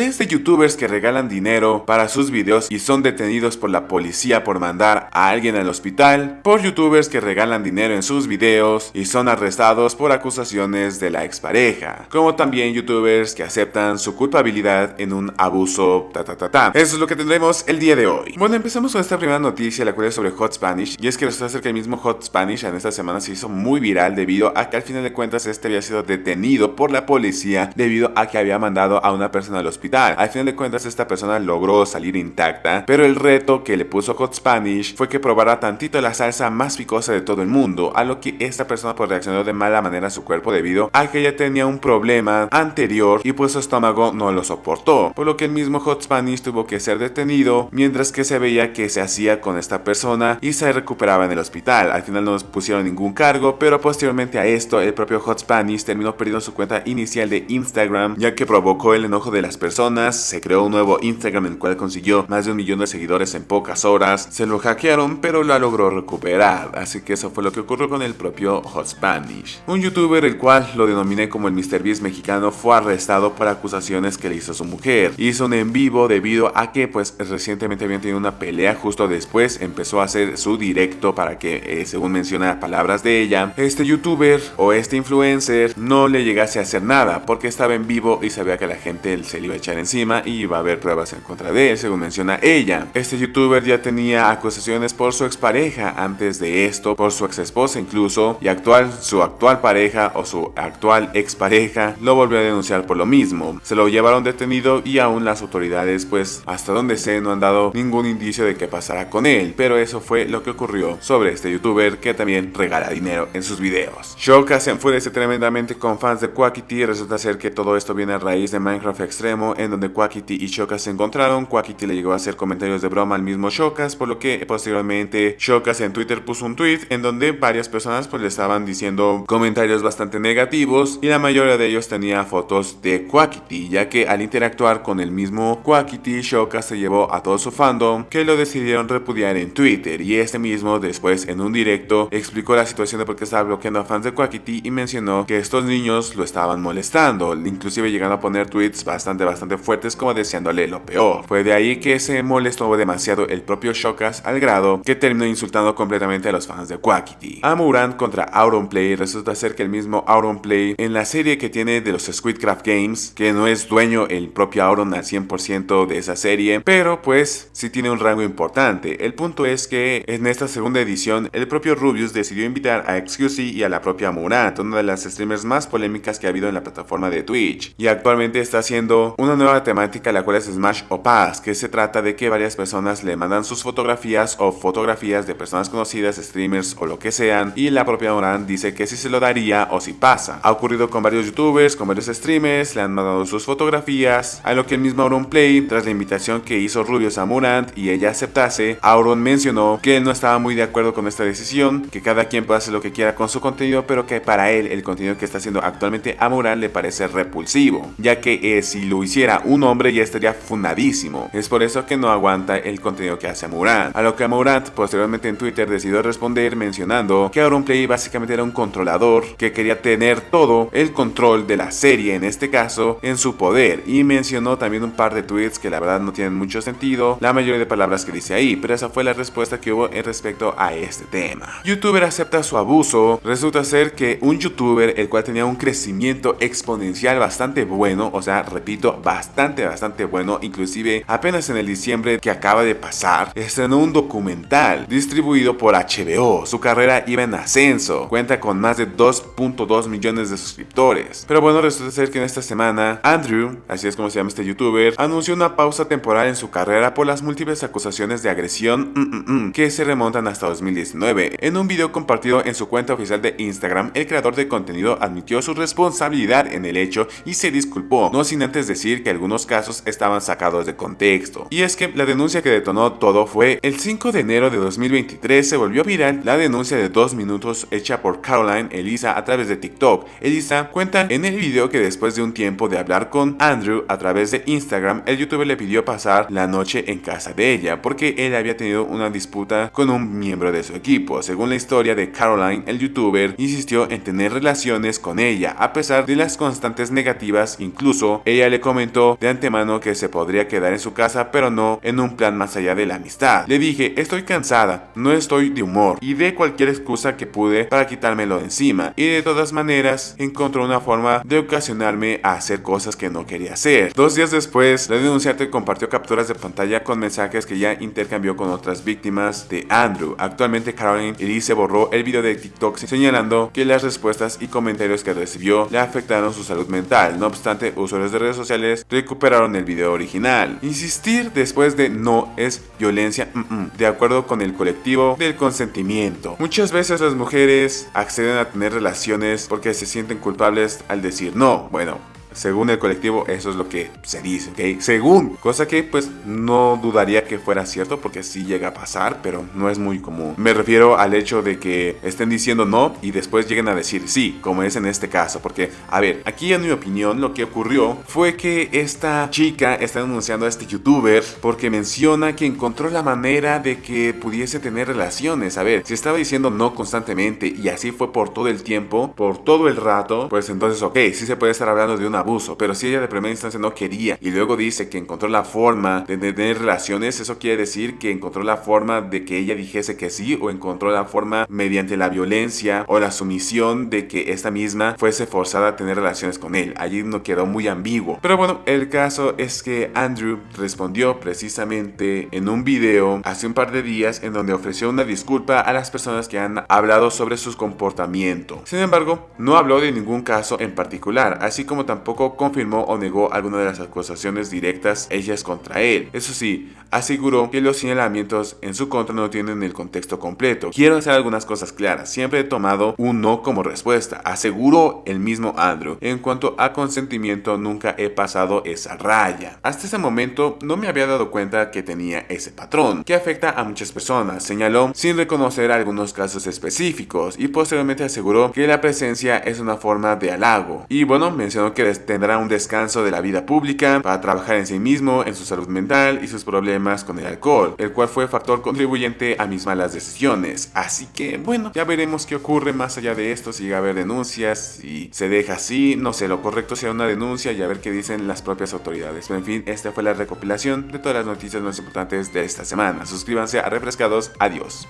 desde youtubers que regalan dinero para sus videos y son detenidos por la policía por mandar a alguien al hospital, por youtubers que regalan dinero en sus videos y son arrestados por acusaciones de la expareja, como también youtubers que aceptan su culpabilidad en un abuso ta ta ta ta. Eso es lo que tendremos el día de hoy. Bueno, empezamos con esta primera noticia, la cual es sobre Hot Spanish, y es que resulta ser que el mismo Hot Spanish en esta semana se hizo muy viral debido a que al final de cuentas este había sido detenido por la policía debido a que había mandado a una persona al hospital. Al final de cuentas esta persona logró salir intacta, pero el reto que le puso Hot Spanish fue que probara tantito la salsa más picosa de todo el mundo, a lo que esta persona pues reaccionó de mala manera a su cuerpo debido a que ella tenía un problema anterior y pues su estómago no lo soportó, por lo que el mismo Hot Spanish tuvo que ser detenido mientras que se veía que se hacía con esta persona y se recuperaba en el hospital. Al final no nos pusieron ningún cargo, pero posteriormente a esto el propio Hot Spanish terminó perdiendo su cuenta inicial de Instagram ya que provocó el enojo de las personas, se creó un nuevo Instagram en el cual consiguió más de un millón de seguidores en pocas horas, se lo hackearon pero la logró recuperar, así que eso fue lo que ocurrió con el propio Hot Spanish. Un youtuber el cual lo denominé como el MrBeast mexicano fue arrestado por acusaciones que le hizo su mujer. Hizo un en vivo debido a que pues recientemente habían tenido una pelea justo después empezó a hacer su directo para que eh, según menciona palabras de ella, este youtuber o este influencer no le llegase a hacer nada porque estaba en vivo y sabía que la gente se le iba a echar encima y iba a haber pruebas en contra de él según menciona ella. Este youtuber ya tenía acusaciones por su expareja antes de esto, por su ex esposa incluso y actual su actual pareja o su actual expareja lo volvió a denunciar por lo mismo. Se lo llevaron detenido y aún las autoridades pues hasta donde sé no han dado ningún indicio de qué pasará con él, pero eso fue lo que ocurrió sobre este youtuber que también regala dinero en sus videos. Shoka se enfurece tremendamente con fans de Quackity, resulta ser que todo esto viene a raíz de Minecraft Extremo en donde Quackity y Shokas se encontraron, Quackity le llegó a hacer comentarios de broma al mismo Shokas, por lo que posteriormente Shokas en Twitter puso un tweet en donde varias personas pues le estaban diciendo comentarios bastante negativos y la mayoría de ellos tenía fotos de Quackity, ya que al interactuar con el mismo Quackity, Shokas se llevó a todo su fandom que lo decidieron repudiar en Twitter. Y este mismo después en un directo explicó la situación de por qué estaba bloqueando a fans de Quackity y mencionó que estos niños lo estaban molestando, inclusive llegando a poner tweets bastante bastante fuertes como deseándole lo peor. Fue de ahí que se molestó demasiado el propio Shokas al grado que terminó insultando completamente a los fans de Quackity. A Muran contra Auronplay resulta ser que el mismo Auronplay en la serie que tiene de los Squidcraft Games, que no es dueño el propio Auron al 100% de esa serie, pero pues sí tiene un rango importante. El punto es que en esta segunda edición el propio Rubius decidió invitar a XQC y a la propia Murat, una de las streamers más polémicas que ha habido en la plataforma de Twitch, y actualmente está haciendo una nueva temática la cual es Smash o Pass, que se trata de que varias personas le mandan sus fotografías o fotografías de personas conocidas, streamers o lo que sean, y la propia Murat dice que si se lo daría o si pasa. Ha ocurrido con varios youtubers, con varios streamers, le han mandado sus fotografías, a lo que el mismo Auron Play, tras la invitación que hizo Rubius a Murant y ella aceptase, Auron mencionó que no estaba muy de acuerdo con esta decisión, que cada quien puede hacer lo que quiera con su contenido, pero que para él el contenido que está haciendo actualmente a Murant le parece repulsivo, ya que eh, si lo hiciera un hombre ya estaría fundadísimo. Es por eso que no aguanta el contenido que hace Murant. A lo que Murant posteriormente en Twitter decidió responder mencionando que Auronplay básicamente era un controlador que quería tener todo el control de la serie, en este caso, en su poder, y mencionó también un par de tweets que la verdad no tienen mucho sentido, la mayoría de palabras que dice ahí, pero esa fue la respuesta que hubo en respecto a este tema. Youtuber acepta su abuso, resulta ser que un youtuber el cual tenía un crecimiento exponencial bastante bueno, o sea, repito, bastante, bastante bueno, inclusive apenas en el diciembre que acaba de pasar, estrenó un documental distribuido por HBO, su carrera iba en ascenso, cuenta con más de 2.2 millones de suscriptores, pero bueno, resulta ser que en esta semana, Andrew, así es como se llama este youtuber, anunció una pausa temporal en su carrera por las múltiples acusaciones de agresión mm, mm, mm, que se remontan hasta 2019. En un video compartido en su cuenta oficial de Instagram, el creador de contenido admitió su responsabilidad en el hecho y se disculpó, no sin antes decir que algunos casos estaban sacados de contexto. Y es que la denuncia que detonó todo fue el 5 de enero de 2023 se volvió viral la denuncia de dos minutos hecha por Caroline Elisa a través de TikTok. Elisa cuenta en el video que después de un tiempo de hablar con Andrew a través de Instagram, el youtuber le pidió pasar la noche en casa de ella porque él había tenido una disputa con un miembro de su equipo. Según la historia de Caroline, el youtuber insistió en tener relaciones con ella a pesar de las constantes negativas, incluso ella le comentó de antemano que se podría quedar en su casa, pero no en un plan más allá de la amistad. Le dije, estoy cansada, no estoy de humor, y de cualquier excusa que pude para quitármelo de encima, y de todas maneras encontró una forma de ocasionarme a hacer cosas que no quería hacer. Dos días después, la denunciante compartió capturas de pantalla con mensajes que ya intercambió con otras víctimas de Andrew. Actualmente Caroline Elise borró el video de TikTok señalando que las respuestas y comentarios que recibió le afectaron su salud mental. No obstante, usuarios de redes sociales recuperaron el video original. Insistir después de no es violencia de acuerdo con el colectivo del consentimiento. Muchas veces las mujeres acceden a tener relaciones porque se sienten culpables al decir no. Bueno, según el colectivo, eso es lo que se dice, ¿ok? Según, cosa que pues no dudaría que fuera cierto porque sí llega a pasar, pero no es muy común. Me refiero al hecho de que estén diciendo no y después lleguen a decir sí, como es en este caso, porque, a ver, aquí en mi opinión lo que ocurrió fue que esta chica está denunciando a este youtuber porque menciona que encontró la manera de que pudiese tener relaciones. A ver, si estaba diciendo no constantemente y así fue por todo el tiempo, por todo el rato, pues entonces, ok, sí se puede estar hablando de una abuso, pero si ella de primera instancia no quería y luego dice que encontró la forma de tener relaciones, eso quiere decir que encontró la forma de que ella dijese que sí o encontró la forma mediante la violencia o la sumisión de que esta misma fuese forzada a tener relaciones con él. Allí no quedó muy ambiguo. Pero bueno, el caso es que Andrew respondió precisamente en un video hace un par de días en donde ofreció una disculpa a las personas que han hablado sobre su comportamiento. Sin embargo, no habló de ningún caso en particular, así como tampoco confirmó o negó alguna de las acusaciones directas hechas contra él. Eso sí, aseguró que los señalamientos en su contra no tienen el contexto completo. Quiero hacer algunas cosas claras, siempre he tomado un no como respuesta, aseguró el mismo Andrew. En cuanto a consentimiento, nunca he pasado esa raya. Hasta ese momento no me había dado cuenta que tenía ese patrón, que afecta a muchas personas, señaló sin reconocer algunos casos específicos y posteriormente aseguró que la presencia es una forma de halago. Y bueno, mencionó que tendrá un descanso de la vida pública para trabajar en sí mismo, en su salud mental y sus problemas con el alcohol, el cual fue factor contribuyente a mis malas decisiones. Así que bueno, ya veremos qué ocurre más allá de esto, si llega a haber denuncias, si se deja así, no sé, lo correcto sea una denuncia y a ver qué dicen las propias autoridades. Pero en fin, esta fue la recopilación de todas las noticias más importantes de esta semana. Suscríbanse a Refrescados, adiós.